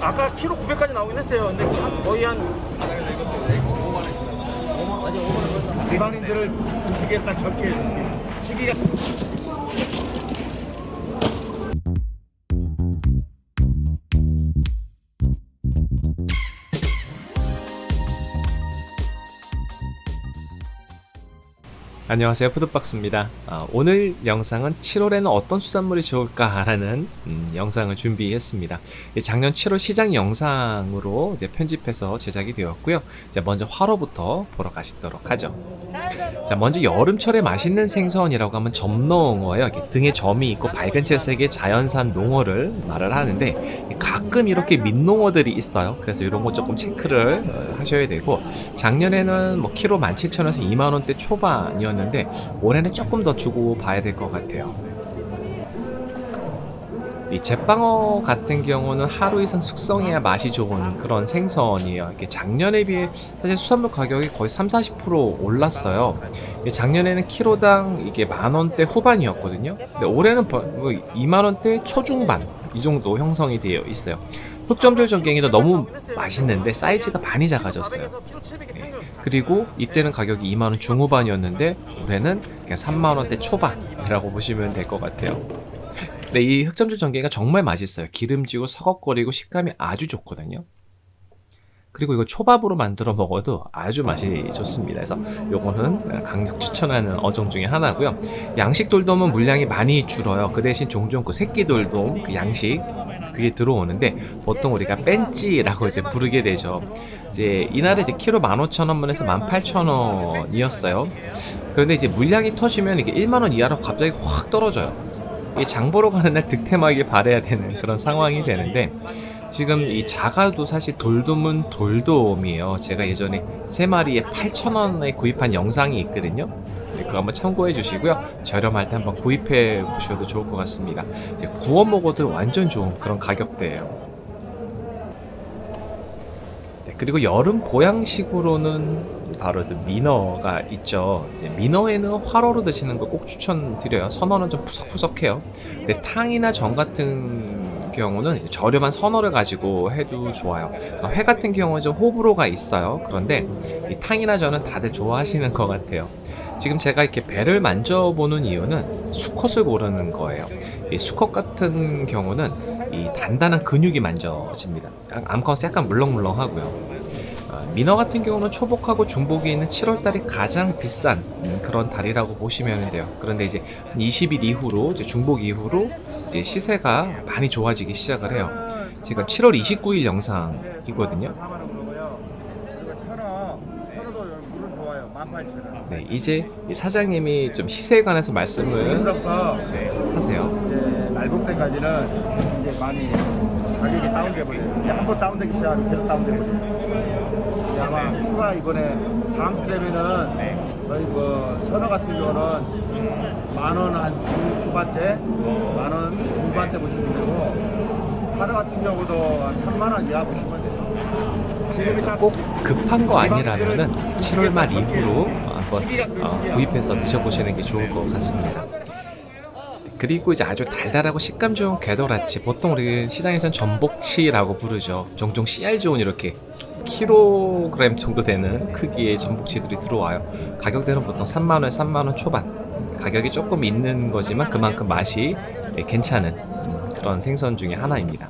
아까 키로 900까지 나오긴 했어요. 근데 한- 거의 한 일반인들을 두개 딱 적게. 시기가 안녕하세요 푸드박스입니다. 아, 오늘 영상은 7월에는 어떤 수산물이 좋을까 라는 음, 영상을 준비했습니다. 이 작년 7월 시장 영상으로 이제 편집해서 제작이 되었고요. 이제 먼저 화로부터 보러 가시도록 하죠. 자 먼저 여름철에 맛있는 생선이라고 하면 점농어예요. 등에 점이 있고 밝은 채색의 자연산 농어를 말을 하는데 가끔 이렇게 민농어들이 있어요. 그래서 이런 거 조금 체크를 어, 하셔야 되고 작년에는 뭐 키로 17,000원에서 2만원대 초반이었는데 올해는 조금 더 주고 봐야 될 것 같아요 이 제빵어 같은 경우는 하루 이상 숙성해야 맛이 좋은 그런 생선이에요. 이게 작년에 비해 사실 수산물 가격이 거의 3, 40% 올랐어요. 작년에는 키로당 이게 만 원대 후반이었거든요. 근데 올해는 버- 뭐 2만 원대 초중반 이 정도 형성이 되어 있어요. 흑점절 전갱이도 너무 맛있는데 사이즈가 많이 작아졌어요. 네. 그리고 이때는 가격이 2만원 중후반이었는데 올해는 그냥 3만원대 초반이라고 보시면 될 것 같아요. 근데 이 흑점절 전갱이가 정말 맛있어요. 기름지고 서걱거리고 식감이 아주 좋거든요. 그리고 이거 초밥으로 만들어 먹어도 아주 맛이 좋습니다. 그래서 요거는 강력 추천하는 어종 중에 하나고요. 양식 돌돔은 물량이 많이 줄어요. 그 대신 종종 그 새끼 돌돔 그 양식 그게 들어오는데 보통 우리가 뺀찌라고 이제 부르게 되죠. 이제 이날에 이제 키로 15,000원에서 18,000원이었어요. 그런데 이제 물량이 터지면 이게 1만 원 이하로 갑자기 확 떨어져요. 이 장 보러 가는 날 득템하게 발해야 되는 그런 상황이 되는데 지금 이 자갈도 사실 돌돔은 돌돔이에요. 제가 예전에 세 마리에 8,000원에 구입한 영상이 있거든요. 네, 그거 한번 참고해 주시고요. 저렴할 때 한번 구입해 보셔도 좋을 것 같습니다. 이제 구워 먹어도 완전 좋은 그런 가격대예요. 네, 그리고 여름 보양식으로는 바로 그 민어가 있죠. 이제 민어에는 화로로 드시는 거 꼭 추천드려요. 선어는 좀 푸석푸석해요. 근데 탕이나 전 같은 경우는 저렴한 선어를 가지고 해도 좋아요. 그러니까 회 같은 경우는 좀 호불호가 있어요. 그런데 이 탕이나 전은 다들 좋아하시는 것 같아요. 지금 제가 이렇게 배를 만져보는 이유는 수컷을 고르는 거예요. 이 수컷 같은 경우는 이 단단한 근육이 만져집니다. 암컷은 약간 물렁물렁하고요. 아, 민어 같은 경우는 초복하고 중복이 있는 7월달이 가장 비싼 음, 그런 달이라고 보시면 돼요. 그런데 이제 한 20일 이후로 이제 중복 이후로 이제 시세가 많이 좋아지기 시작을 해요. 제가 7월 29일 영상이거든요. 4만 원 그러고요. 그리고 선어, 선어도 물은 좋아요. 18,000원. 네, 이제 이 사장님이 좀 시세에 관해서 말씀을 네, 하세요. 이제 말복 때까지는 이제 많이 가격이 다운돼 버려요. 이제 한번 다운되기 시작하면 계속 다운돼 버려요. 아마 휴가 이번에 다음 주 되면은 거의 뭐 선어 같은 경우는 만원한 중초반대, 만원 중반대 보시면 되고 하루 같은 경우도 한 3만 원 이하 보시면 돼요. 그래서 딱꼭 급한 거 아니라면은 7월 말 이후로 한번 어, 구입해서 드셔보시는 게 좋을 것 같습니다. 그리고 이제 아주 달달하고 식감 좋은 궤도라치 보통 우리 시장에선 전복치라고 부르죠. 종종 씨알 좋은 이렇게 킬로그램 정도 되는 크기의 전복치들이 들어와요. 가격대는 보통 3만원, 3만원 초반 가격이 조금 있는 거지만 그만큼 맛이 네, 괜찮은 음, 그런 생선 중에 하나입니다.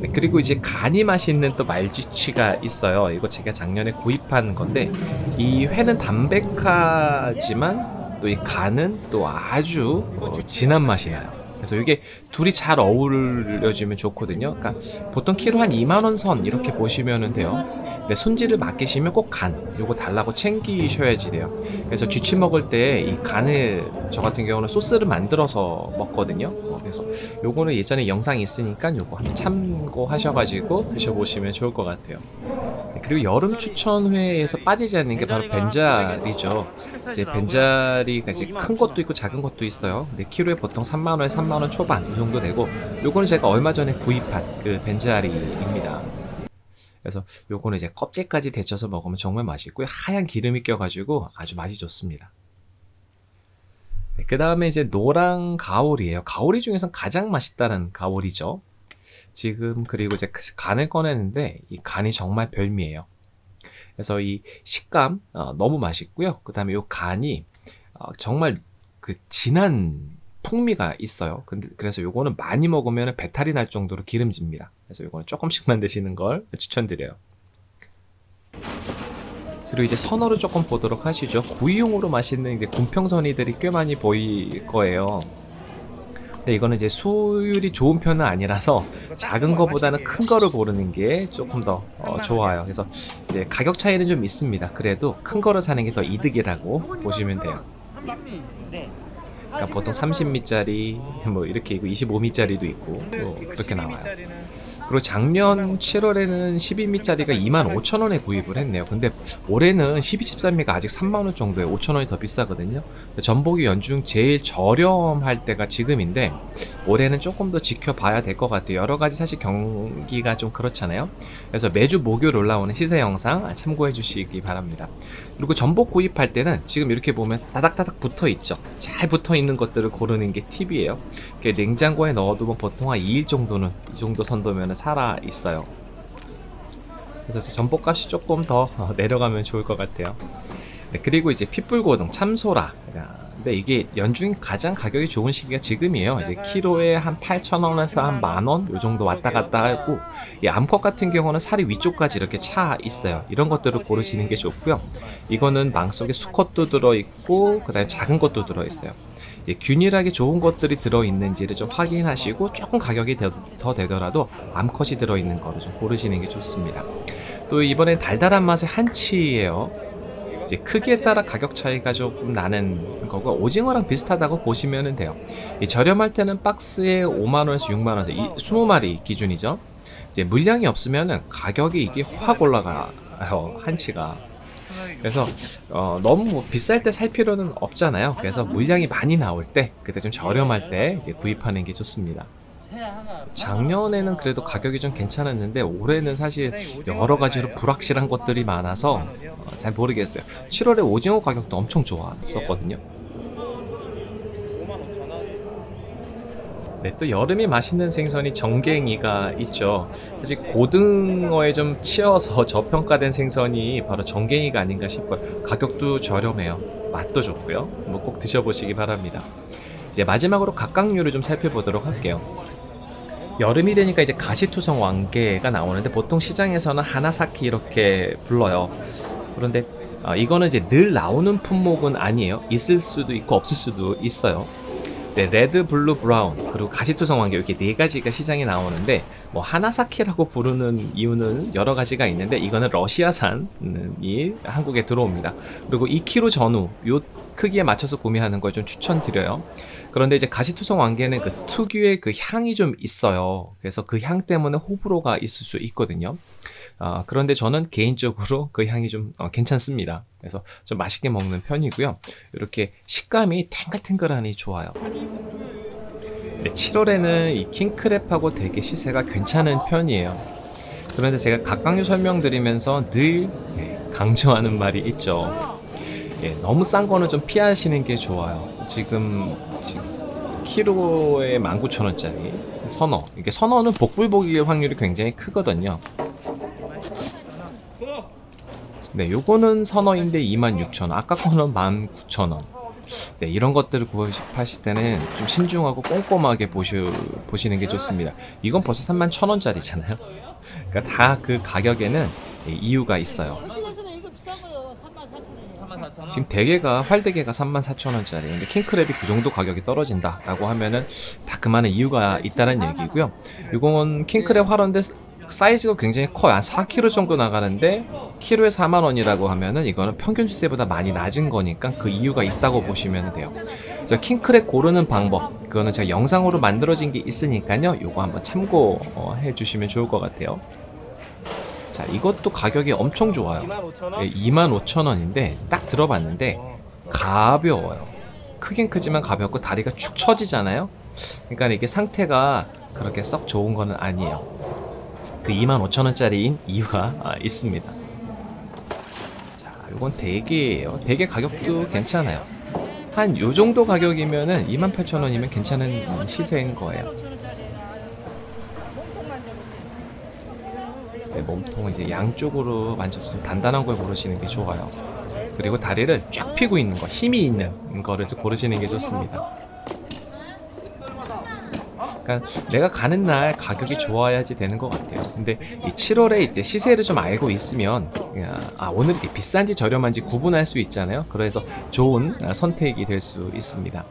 네, 그리고 이제 간이 맛있는 또 말쥐치가 있어요. 이거 제가 작년에 구입한 건데 이 회는 담백하지만 또 이 간은 또 아주 어, 진한 맛이 나요. 그래서 이게 둘이 잘 어우러지면 좋거든요. 그러니까 보통 키로 한 2만 원 선 이렇게 보시면 돼요. 근데 손질을 맡기시면 꼭 간 요거 달라고 챙기셔야지 돼요. 그래서 쥐치 먹을 때 이 간을 저 같은 경우는 소스를 만들어서 먹거든요. 어, 그래서 요거는 예전에 영상이 있으니까 요거 한번 참고하셔가지고 드셔보시면 좋을 것 같아요. 네, 그리고 여름 추천회에서 빠지지 않는 게 바로 벤자리죠. 이제 벤자리가 이제 큰 것도 있고 작은 것도 있어요. 근데 키로에 보통 3만 원에 3만 원 초반 이 정도 되고 요거는 제가 얼마 전에 구입한 그 벤자리입니다. 그래서 요거는 이제 껍질까지 데쳐서 먹으면 정말 맛있고요. 하얀 기름이 껴가지고 아주 맛이 좋습니다. 그 다음에 이제 노랑 가오리예요. 가오리 중에서 가장 맛있다는 가오리죠. 지금 그리고 이제 그 간을 꺼내는데 이 간이 정말 별미예요. 그래서 이 식감 어, 너무 맛있고요. 그 다음에 이 간이 어, 정말 그 진한 풍미가 있어요. 근데 그래서 요거는 많이 먹으면 배탈이 날 정도로 기름집니다. 그래서 요거는 조금씩만 드시는 걸 추천드려요. 그리고 이제 선어를 조금 보도록 하시죠. 구이용으로 맛있는 이제 곰평선이들이 꽤 많이 보일 거예요. 근데 이거는 이제 수율이 좋은 편은 아니라서 작은 거보다는 큰 거를 고르는 게 조금 더 어, 좋아요. 그래서 이제 가격 차이는 좀 있습니다. 그래도 큰 거를 사는 게 더 이득이라고 보시면 돼요. 그러니까 보통 30미짜리 뭐 이렇게 있고 25미짜리도 있고 뭐 그렇게 나와요. 그리고 작년 7월에는 12미짜리가 25,000원에 구입을 했네요. 근데 올해는 12, 13미가 아직 3만원 정도에 5,000원이 더 비싸거든요. 전복이 연중 제일 저렴할 때가 지금인데 올해는 조금 더 지켜봐야 될 것 같아요. 여러 가지 사실 경기가 좀 그렇잖아요. 그래서 매주 목요일 올라오는 시세 영상 참고해 주시기 바랍니다. 그리고 전복 구입할 때는 지금 이렇게 보면 따닥따닥 붙어 있죠. 잘 붙어 있는 것들을 고르는 게 팁이에요. 냉장고에 넣어두면 보통 한 2일 정도는 이 정도 선도면 살아 있어요. 그래서 전복값이 조금 더 어, 내려가면 좋을 것 같아요. 네, 그리고 이제 핏불고등 참소라. 근데 이게 연중 가장 가격이 좋은 시기가 지금이에요. 이제 키로에 한 8,000원에서 한 만원 요 정도 왔다 갔다 하고 이 암컷 같은 경우는 살이 위쪽까지 이렇게 차 있어요. 이런 것들을 고르시는 게 좋고요. 이거는 망 속에 수컷도 들어있고 그 다음에 작은 것도 들어있어요. 이제 균일하게 좋은 것들이 들어있는지를 좀 확인하시고 조금 가격이 더, 더 되더라도 암컷이 들어있는 거를 좀 고르시는 게 좋습니다. 또 이번엔 달달한 맛의 한치예요. 이제 크기에 따라 가격 차이가 조금 나는 거고 오징어랑 비슷하다고 보시면 돼요. 이 저렴할 때는 박스에 5만 원에서 6만 원에서 이 20마리 기준이죠. 이제 물량이 없으면은 가격이 이게 확 올라가요 한치가. 그래서 어, 너무 뭐 비쌀 때 살 필요는 없잖아요. 그래서 물량이 많이 나올 때 그때 좀 저렴할 때 이제 구입하는 게 좋습니다. 작년에는 그래도 가격이 좀 괜찮았는데 올해는 사실 여러 가지로 불확실한 것들이 많아서 어, 잘 모르겠어요. 7월에 오징어 가격도 엄청 좋았었거든요. 네, 또 여름이 맛있는 생선이 정갱이가 있죠. 사실 고등어에 좀 치여서 저평가된 생선이 바로 정갱이가 아닌가 싶어요. 가격도 저렴해요. 맛도 좋고요. 뭐 꼭 드셔보시기 바랍니다. 이제 마지막으로 각각류를 좀 살펴보도록 할게요. 여름이 되니까 이제 가시투성 왕게가 나오는데 보통 시장에서는 하나사키 이렇게 불러요. 그런데 어, 이거는 이제 늘 나오는 품목은 아니에요. 있을 수도 있고 없을 수도 있어요. 네, red, blue, brown 그리고 가시투성 왕게 이렇게 네 가지가 시장에 나오는데 뭐 하나사키라고 부르는 이유는 여러 가지가 있는데 이거는 러시아산이 한국에 들어옵니다. 그리고 2kg 전후 요 크기에 맞춰서 구매하는 걸 좀 추천드려요. 그런데 이제 가시투성 왕개는 그 특유의 그 향이 좀 있어요. 그래서 그 향 때문에 호불호가 있을 수 있거든요. 아, 그런데 저는 개인적으로 그 향이 좀 어, 괜찮습니다. 그래서 좀 맛있게 먹는 편이고요. 이렇게 식감이 탱글탱글하니 좋아요. 네, 7월에는 이 킹크랩하고 되게 시세가 괜찮은 편이에요. 그런데 제가 각각류 설명드리면서 늘 네, 강조하는 말이 있죠. 예, 너무 싼 거는 좀 피하시는 게 좋아요. 지금, 지금 키로에 19,000원짜리 선어. 이게 선어는 복불복일 확률이 굉장히 크거든요. 네, 요거는 선어인데 26,000원. 아까 거는 19,000원. 네, 이런 것들을 구입하실 때는 좀 신중하고 꼼꼼하게 보시, 보시는 게 좋습니다. 이건 벌써 31,000원짜리잖아요. 그러니까 다 그 가격에는 예, 이유가 있어요. 한국에서는 이거 비싼 거 34,000원. 지금 대게가 활대게가 34,000원짜리. 근데 킹크랩이 그 정도 가격이 떨어진다 라고 하면은 다 그만한 이유가 있다는 얘기고요. 이건 킹크랩 활어인데 사이즈가 굉장히 커요. 한 4kg 정도 나가는데 키로에 4만원이라고 하면은 이거는 평균 주세보다 많이 낮은 거니까 그 이유가 있다고 보시면 돼요. 그래서 킹크랩 고르는 방법 그거는 제가 영상으로 만들어진 게 있으니까요. 요거 한번 참고해 주시면 좋을 것 같아요 자 이것도 가격이 엄청 좋아요 25,000원? 25,000원인데 딱 들어봤는데 가벼워요. 크긴 크지만 가볍고 다리가 축 처지잖아요. 그러니까 이게 상태가 그렇게 썩 좋은 거는 아니에요. 그 25,000원짜리인 이유가 아, 있습니다. 자, 이건 대게예요. 대게 가격도 괜찮아요. 한 요 정도 가격이면은 28,000원이면 괜찮은 시세인 거예요. 네, 몸통을 이제 양쪽으로 만져서 좀 단단한 걸 고르시는 게 좋아요. 그리고 다리를 쫙 펴고 있는 거, 힘이 있는 거를 좀 고르시는 게 좋습니다. 그러니까 내가 가는 날 가격이 좋아야지 되는 것 같아요. 근데 이 7월에 이제 시세를 좀 알고 있으면 아 오늘 이게 비싼지 저렴한지 구분할 수 있잖아요. 그래서 좋은 아, 선택이 될 수 있습니다.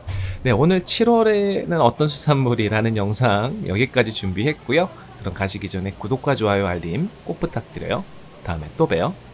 네 오늘 7월에는 어떤 수산물이라는 영상 여기까지 준비했고요. 그럼 가시기 전에 구독과 좋아요 알림 꼭 부탁드려요. 다음에 또 봬요.